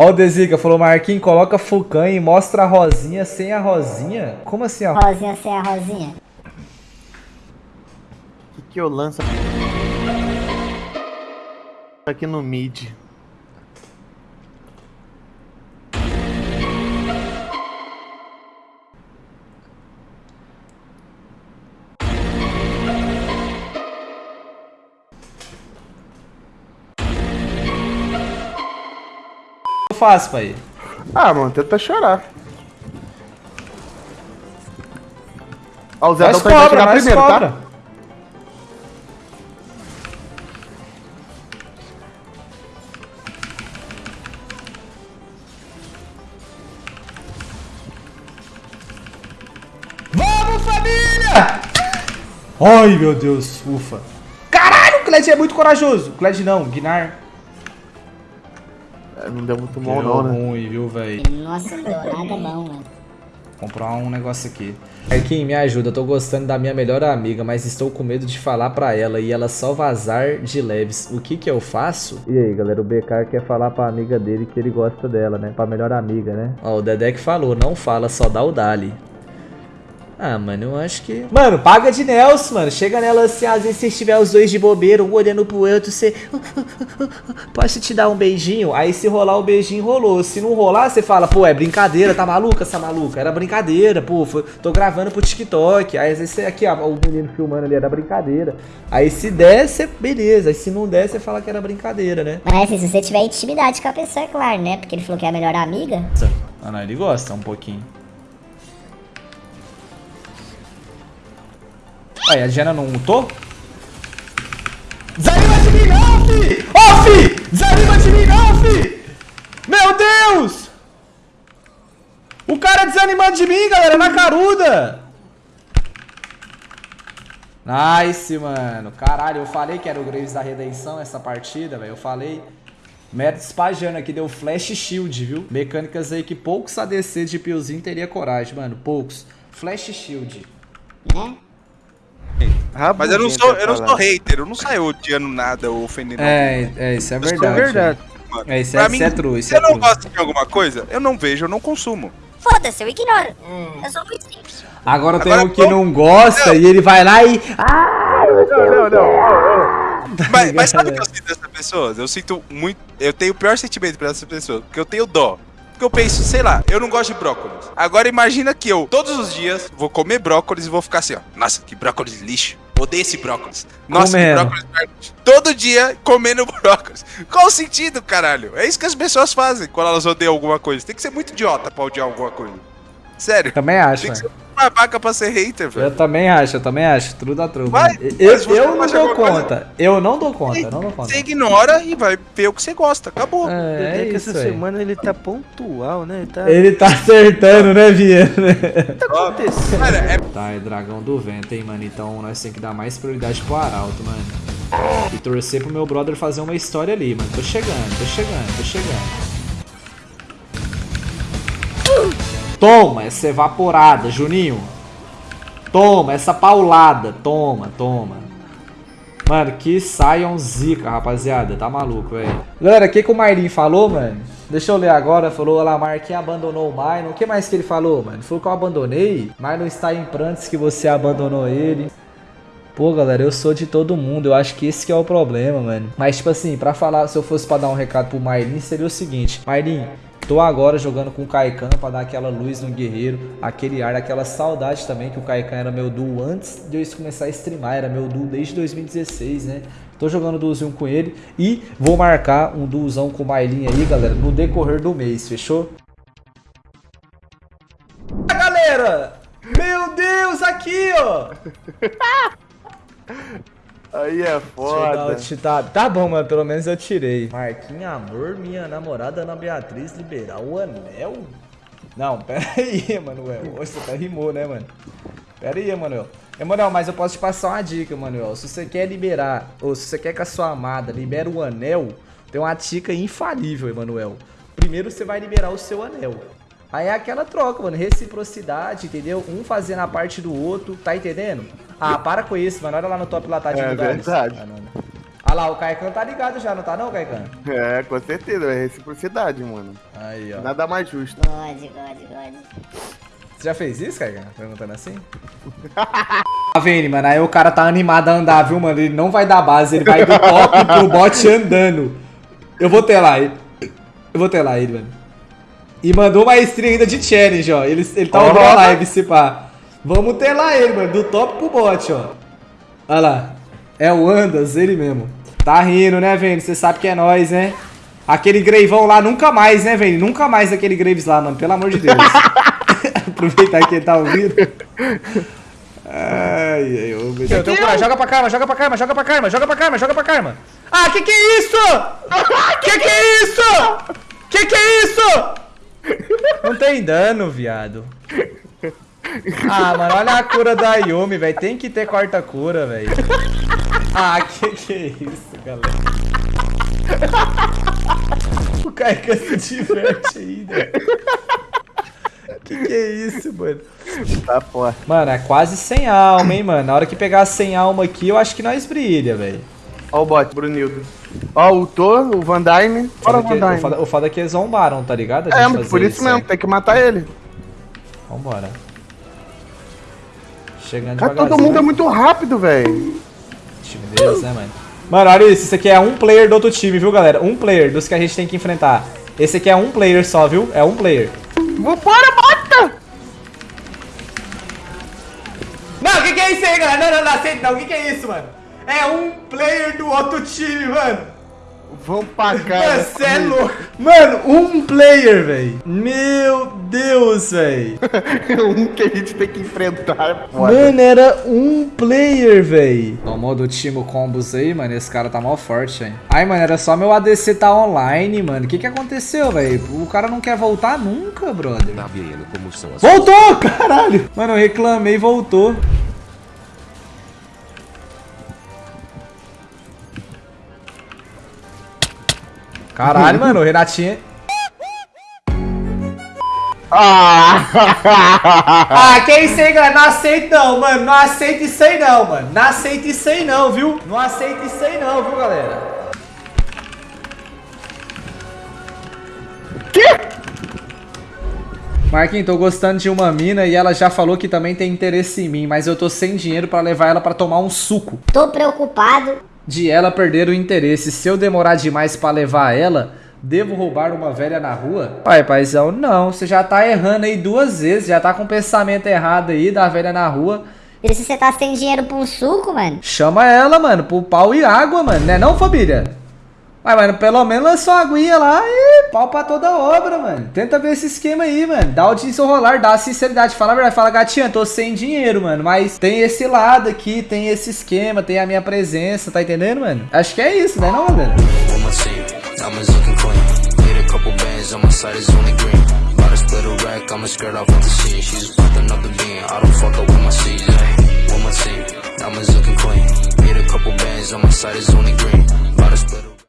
Ó o Desiga, falou, Marquinhos, coloca Fucan e mostra a rosinha sem a rosinha. Como assim, ó? Rosinha sem a rosinha. O que, que eu lanço aqui no mid? Faço, pai? Ah, mano, tenta chorar. Ó, o Zé tá vai chegar primeiro, cobra. tá? Vamos, família! Ai, meu Deus, ufa. Caralho, o Kled é muito corajoso. Kled não, Guinar. Não deu muito bom Deu não, né? ruim, viu, velho? Nossa, não deu nada bom, mano. Comprar um negócio aqui. Marquinhos, me ajuda. Eu tô gostando da minha melhor amiga, mas estou com medo de falar pra ela e ela só vazar de leves. O que que eu faço? E aí, galera, o BK quer falar pra amiga dele que ele gosta dela, né? Pra melhor amiga, né? Ó, o Dedé que falou, não fala, só dá o Dali. Ah, mano, eu acho que. Mano, paga de Nelson, mano. Chega nela assim, às vezes se estiver os dois de bobeira, um olhando pro outro, você. Posso te dar um beijinho? Aí se rolar o beijinho, rolou. Se não rolar, você fala, pô, é brincadeira, tá maluca essa maluca? Era brincadeira, pô, foi- tô gravando pro TikTok. Aí às vezes você, aqui, ó, o menino filmando ali, era brincadeira. Aí se der, você, beleza. Aí se não der, você fala que era brincadeira, né? Mas assim, se você tiver intimidade com a pessoa, é claro, né? Porque ele falou que é a melhor amiga. Ah, não, ele gosta um pouquinho. Aí, a Diana não lutou? Desanima de mim não, fi! Ô, fi! Desanima de mim não, fi! Meu Deus! O cara desanimando de mim, galera, na caruda! Nice, mano. Caralho, eu falei que era o Graves da Redenção essa partida, velho. Eu falei. Mérito espajando aqui, deu flash shield, viu? Mecânicas aí que poucos ADC de Piozinho teria coragem, mano. Poucos. Flash shield. Né? Mas eu não sou, eu não sou hater, eu não saio odiando nada ou ofendendo É, é, isso é verdade. Isso é verdade. mano. É, isso é- mim, é true, isso se é eu não gosto de alguma coisa, eu não vejo, eu não consumo. Foda-se, eu ignoro. Eu sou muito simples. Agora tem Agora, um que não gosta Não. e ele vai lá e. Não, não, não. Mas, mas sabe o que eu sinto dessas pessoas? Eu sinto muito. Eu tenho o pior sentimento pra essas pessoas, porque eu tenho dó. Porque eu penso, sei lá, eu não gosto de brócolis. Agora imagina que eu, todos os dias, vou comer brócolis e vou ficar assim, ó. Nossa, que brócolis lixo. Odeio esse brócolis. Nossa, Comendo. que brócolis. merda." Todo dia comendo brócolis. Qual o sentido, caralho? É isso que as pessoas fazem quando elas odeiam alguma coisa. Tem que ser muito idiota pra odiar alguma coisa. Sério. Também acho, Tem que mano. ser uma vaca pra ser hater, velho. Eu também acho, eu também acho. Tudo da truco. Vai. Eu, eu não dou alguma coisa- conta. Eu não dou conta, eu não dou conta. Você ignora e vai ver o que você gosta. Acabou. É, é que isso essa aí. semana ele tá pontual, né? Ele tá Ele tá acertando, né, Viana? acontecendo. Cara, é Tá, é dragão do vento, hein, mano. Então nós temos que dar mais prioridade pro Arauto, mano. E torcer pro meu brother fazer uma história ali, mano. Tô chegando, tô chegando, tô chegando. Toma essa evaporada, Juninho. Toma essa paulada. Toma, toma. Mano, que saiam zica, rapaziada. Tá maluco, velho. Galera, o que, que o Marlin falou, mano? Deixa eu ler agora. Falou, lá, Marquinhos abandonou o Marlon. O que mais que ele falou, mano? Falou que eu abandonei. Marlon está em prantos que você abandonou ele. Pô, galera, eu sou de todo mundo. Eu acho que esse que é o problema, mano. Mas, tipo assim, pra falar, se eu fosse pra dar um recado pro Marlin, seria o seguinte: Marlin, tô agora jogando com o Kaikan pra dar aquela luz no guerreiro, aquele ar, aquela saudade também que o Kaikan era meu duo antes de eu começar a streamar. Era meu duo desde 2016, né? Tô jogando duozinho com ele e vou marcar um duozão com o Marlin aí, galera, no decorrer do mês, fechou? Galera! Meu Deus, aqui, ó! Aí é Deixa eu dar foda. o tá, tá bom, mas pelo menos eu tirei. Marquinhos Amor, minha namorada Ana Beatriz liberar o anel? Não, pera aí, Emanuel. Você até rimou, né, mano? Pera aí, Emanuel. Emanuel, mas eu posso te passar uma dica, Emanuel. Se você quer liberar, ou se você quer que a sua amada libere o anel, tem uma dica infalível, Emanuel. Primeiro você vai liberar o seu anel. Aí é aquela troca, mano. Reciprocidade, entendeu? Um fazendo a parte do outro, tá entendendo? Ah, para com isso, mano. Olha lá no top lá, tá de É verdade. Ah, não, não. Olha lá, o Caicão tá ligado já, não tá não, Caicão? É, com certeza, é reciprocidade, mano. Aí, ó. Nada mais justo. God, God, God. Você já fez isso, Caicão? Perguntando assim? Tá vendo, mano? Aí o cara tá animado a andar, viu, mano? Ele não vai dar base, ele vai do top pro bot andando. Eu vou ter lá ele. Eu vou ter lá ele, mano. E mandou uma stream ainda de challenge, ó. Ele, ele tá ouvindo a live, se pá. Vamos ter lá ele, mano. Do top pro bot, ó. Olha lá. É o Andas, ele mesmo. Tá rindo, né, Vênus? Você sabe que é nós, né? Aquele Greivão lá, nunca mais, né, Vênus? Nunca mais aquele Graves lá, mano. Pelo amor de Deus. Aproveitar que ele tá ouvindo. Ai, ai, ô, meu Deus. Joga pra Karma, joga pra Karma, joga pra Karma, joga pra Karma, joga pra Karma. Ah, que que é isso? que que é isso? Que que é isso? Não tem dano, viado. Ah, mano, olha a cura da Yumi, velho. Tem que ter quarta cura, velho. Ah, que que é isso, galera? O Kaikan se diverte ainda. Que que é isso, mano? Tá forte. Mano, é quase sem alma, hein, mano. Na hora que pegar sem alma aqui, eu acho que nós brilha, velho. Ó o bot, Brunildo. Ó o Thor, o Van Dyne. Bora, Foda Van que- O Dyne. foda, o foda é que eles zombaram, tá ligado? A É, mas por isso mesmo, aí. tem que matar ele. Vambora. Chegando Cara, todo mundo é muito rápido, velho. time deles, né, mano? Mano, olha isso. Isso aqui é um player do outro time, viu, galera? Um player dos que a gente tem que enfrentar. Esse aqui é um player só, viu? É um player. Vambora, bota! Não, o que, que é isso aí, galera? Não, não, não, aceita não. O que, que é isso, mano? É um player do outro time, mano. Vamos pra cá. Mano, você é louco. Mano, um player, velho. Meu Deus, velho. um que a gente tem que enfrentar. Foda. Mano, era um player, véi. No modo Timo Combos aí, mano, esse cara tá mal forte, hein. Ai, mano, era só meu ADC tá online, mano. O que que aconteceu, véi? O cara não quer voltar nunca, brother. Tá vendo como são as Voltou, caralho. Mano, eu reclamei e voltou. Caralho, mano, o Renatinho... Ah! Ah, que isso aí, galera? Não aceito não, mano. Não aceito isso aí não, mano. Não aceito isso aí não, viu? Não aceito isso aí não, viu, galera? Marquinhos, tô gostando de uma mina e ela já falou que também tem interesse em mim, mas eu tô sem dinheiro pra levar ela pra tomar um suco. Tô preocupado. De ela perder o interesse. Se eu demorar demais pra levar ela, devo roubar uma velha na rua? Pai, paizão, não. Você já tá errando aí duas vezes, já tá com o pensamento errado aí da velha na rua. E se você tá sem dinheiro pra um suco, mano? Chama ela, mano, pro pau e água, mano, né não, família? Mas, mano, pelo menos é só aguinha lá e pau pra toda obra, mano. Tenta ver esse esquema aí, mano. Dá o desenrolar, dá a sinceridade. Fala a verdade, fala, gatinha, tô sem dinheiro, mano. Mas tem esse lado aqui, tem esse esquema, tem a minha presença, tá entendendo, mano? Acho que é isso, né não, galera? Diamonds looking clean. Hit a couple bands on my side is only green. About to split